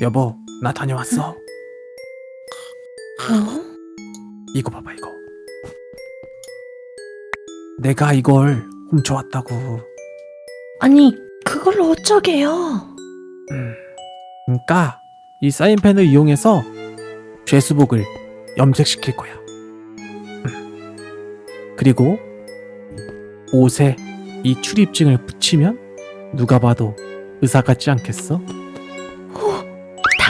여보, 나 다녀왔어. 어? 이거 봐봐, 이거. 내가 이걸 훔쳐왔다고. 아니 그걸로 어쩌게요? 음. 그러니까 이 사인펜을 이용해서 죄수복을 염색시킬 거야. 음. 그리고 옷에 이 출입증을 붙이면 누가 봐도 의사 같지 않겠어?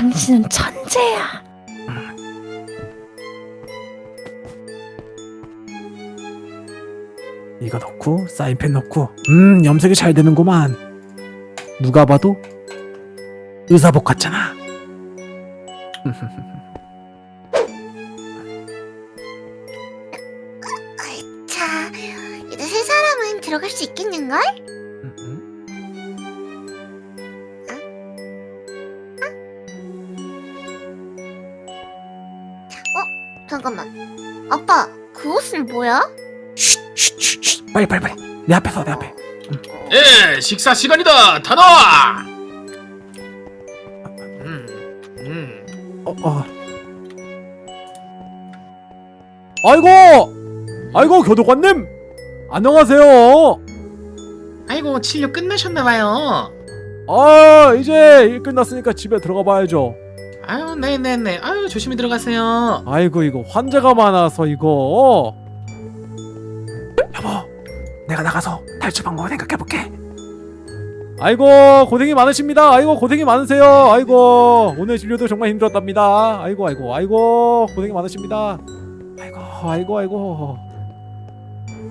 당신은 천재야. 이거 넣고 사인펜 넣고 음 염색이 잘 되는구만 누가 봐도 의사복 같잖아 자, 이제 세 사람은 들어갈 수 있겠는걸? 아빠, 그 옷은 뭐야? 쉿쉿쉿 빨리 빨리 빨리 내 앞에 서내 앞에 예, 식사 시간이다. 다 나와. 음, 음. 어, 어. 아이고 아이고 교도관님 안녕하세요 아이고 진료 끝나셨나봐요. 아 이제 일 끝났으니까 집에 들어가 봐야죠 아유, 네네네. 아유 조심히 들어가세요. 아이고 이거 환자가 많아서 이거. 여보 내가 나가서 탈출 방법을 생각해볼게. 아이고 고생이 많으십니다. 아이고 고생이 많으세요. 아이고 오늘 진료도 정말 힘들었답니다. 아이고 아이고 아이고 고생이 많으십니다. 아이고 아이고 아이고.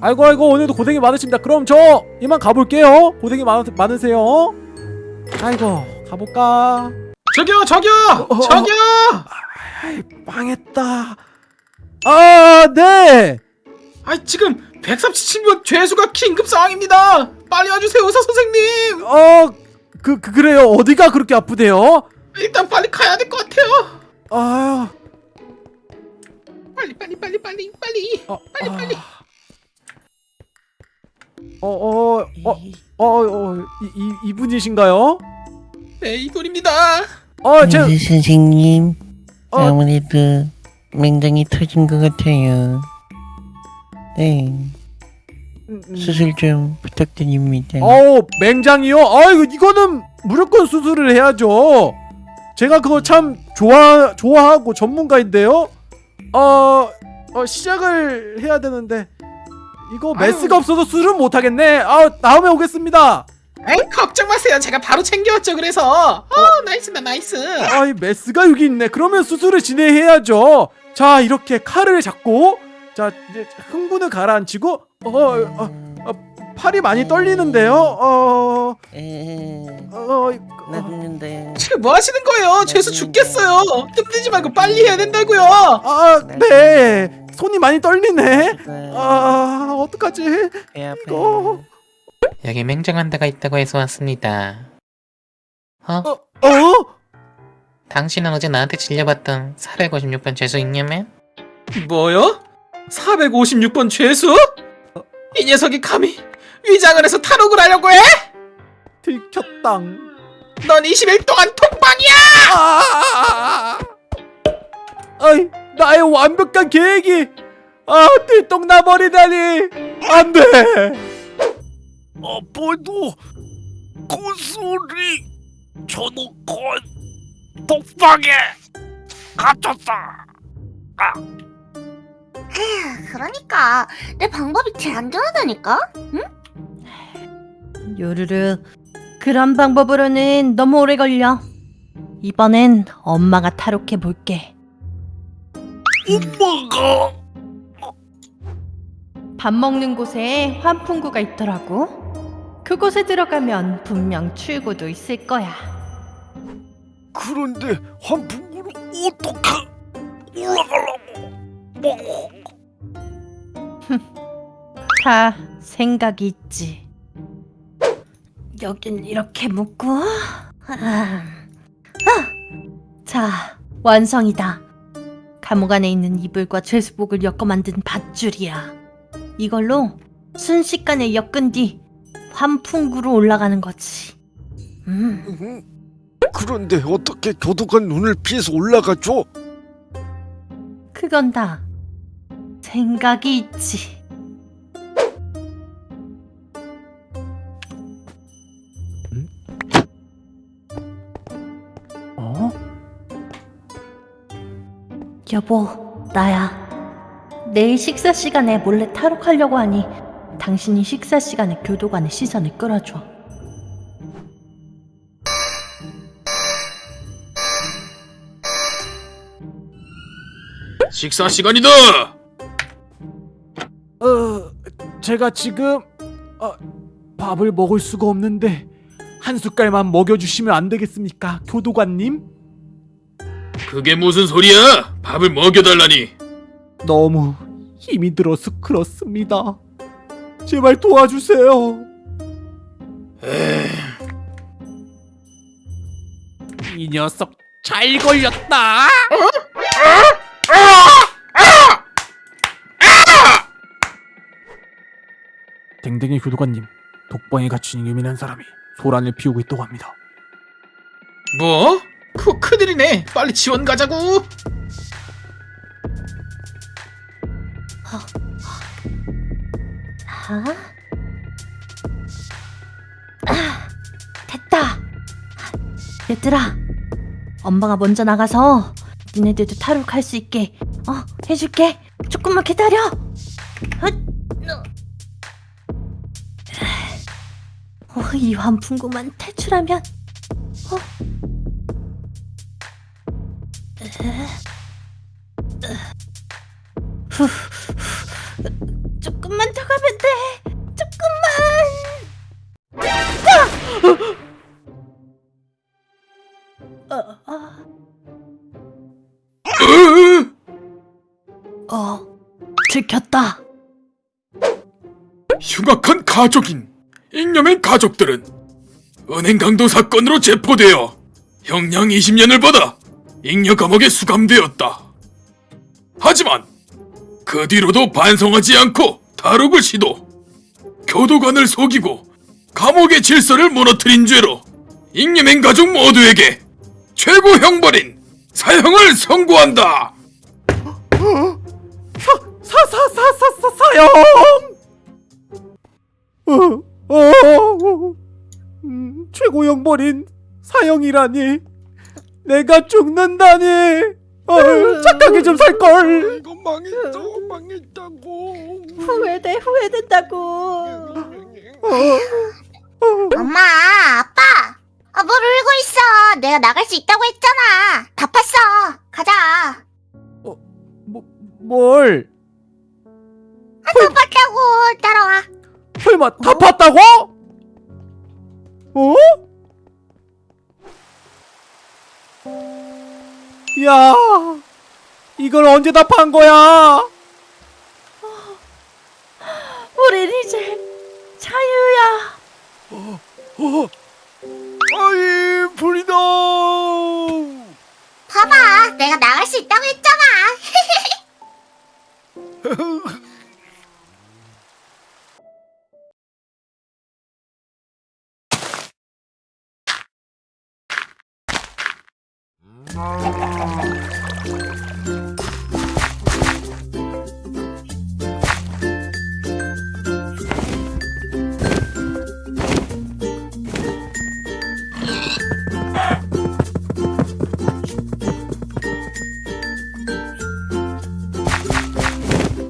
아이고 아이고 오늘도 고생이 많으십니다. 그럼 저 이만 가볼게요. 고생이 많, 많으세요. 아이고 가볼까 저기요, 저기요, 어, 저기요. 아이 망했다 아네 아 지금 137명 죄수가 긴급 상황입니다. 빨리 와주세요, 의사 선생님. 어, 그, 그 그래요. 어디가 그렇게 아프대요? 일단 빨리 가야 될 것 같아요. 아유, 빨리, 빨리, 빨리, 빨리, 빨리. 어, 빨리, 빨리. 어, 어, 어, 어, 어, 이, 이 이분이신가요? 네, 이분입니다. 어, 제, 의사 선생님 어. 아무래도 맹장이 터진 것 같아요. 네, 음, 음. 수술 좀 부탁드립니다. 어우, 맹장이요? 아이고, 이거는 무조건 수술을 해야죠. 제가 그거 참 좋아, 좋아하고 전문가인데요. 어, 어 시작을 해야 되는데 이거 메스가 없어서 수술은 못 하겠네. 아, 다음에 오겠습니다. 에이, 걱정 마세요. 제가 바로 챙겨왔죠. 그래서. 어, nice다, nice. 아이 메스가 여기 있네. 그러면 수술을 진행해야죠. 자 이렇게 칼을 잡고 자 이제 흥분을 가라앉히고 어, 어, 팔이 많이 떨리는데요. 어, 에, 어, 났는데 지금 뭐 하시는 거예요? 죄수 죽겠어요. 힘들지 말고 빨리 해야 된다고요. 아, 네. 손이 많이 떨리네. 아, 어떡하지? 배. 이거. 여기 맹장한 데가 있다고 해서 왔습니다. 어? 어? 당신은 어제 나한테 질려봤던 456번 죄수 있냐면? 뭐요? 456번 죄수? 이 녀석이 감히 위장을 해서 탈옥을 하려고 해? 들켰당. 넌 20일 동안 통방이야! 아! 아이, 나의 완벽한 계획이 아, 들똥 나 버리다니. 안 돼. 아빠도 구슬이 저놓고 독방에 갇혔다. 그러니까 내 방법이 제일 안전하다니까? 요르르 그런 방법으로는 너무 오래 걸려. 이번엔 엄마가 탈옥해 볼게. 엄마가 밥 먹는 곳에 환풍구가 있더라고. 그곳에 들어가면 분명 출구도 있을 거야. 그런데 환풍구를 어떻게 올라가려고? 뭐 다 생각이 있지. 여긴 이렇게 묶고, 아, 아. 자 완성이다. 감옥 안에 있는 이불과 죄수복을 엮어 만든 밧줄이야. 이걸로 순식간에 엮은 뒤 환풍구로 올라가는 거지. 음, 음, 그런데 어떻게 교도관 눈을 피해서 올라가죠? 그건 다 생각이 있지. 어? 여보, 나야. 내일 식사 시간에 몰래 탈옥하려고 하니 당신이 식사 시간에 교도관의 시선을 끌어줘. 식사 시간이다. 어, 제가 지금 어, 밥을 먹을 수가 없는데 한 숟갈만 먹여주시면 안 되겠습니까, 교도관님? 그게 무슨 소리야? 밥을 먹여달라니. 너무 힘이 들어서 그렇습니다. 제발 도와주세요. 이 녀석 잘 걸렸다. 댕댕이 교도관님, 독방에 갇힌 예민한 사람이 소란을 피우고 있다고 합니다. 뭐? 그 큰일이네. 빨리 지원 가자고. 아? 아, 됐다. 얘들아, 엄마가 먼저 나가서 니네들도 탈옥할 수 있게 어 해줄게. 조금만 기다려. 헛, 어, 이 환풍구만 탈출하면 어? 에? 후, 후, 조금만 더 가면 돼. 조금만. 아! 어, 어! 어, 들켰다. 흉악한 가족인 잉여맨 가족들은 은행 강도 사건으로 체포되어 형량 20년을 받아 잉여 감옥에 수감되었다. 하지만 그 뒤로도 반성하지 않고 탈옥을 시도, 교도관을 속이고 감옥의 질서를 무너뜨린 죄로 잉여맨 가족 모두에게 최고 형벌인 사형을 선고한다. 사사사사사 사형. 어, 어, 음, 최고 형벌인 사형이라니. 내가 죽는다니. 어, 착하게 좀 살 걸. 이거 망했어 망했다고 후회돼, 후회된다고. 엄마, 아빠. 아, 뭘 울고 있어. 내가 나갈 수 있다고 했잖아. 다 팠어. 가자. 뭐, 뭘? 다 팠다고. 따라와. 설마 다 팠다고? 어? 야, 이걸 언제 다 판 거야? 어? 아이 불이다 봐봐. 내가 나갈 수 있다고 했잖아.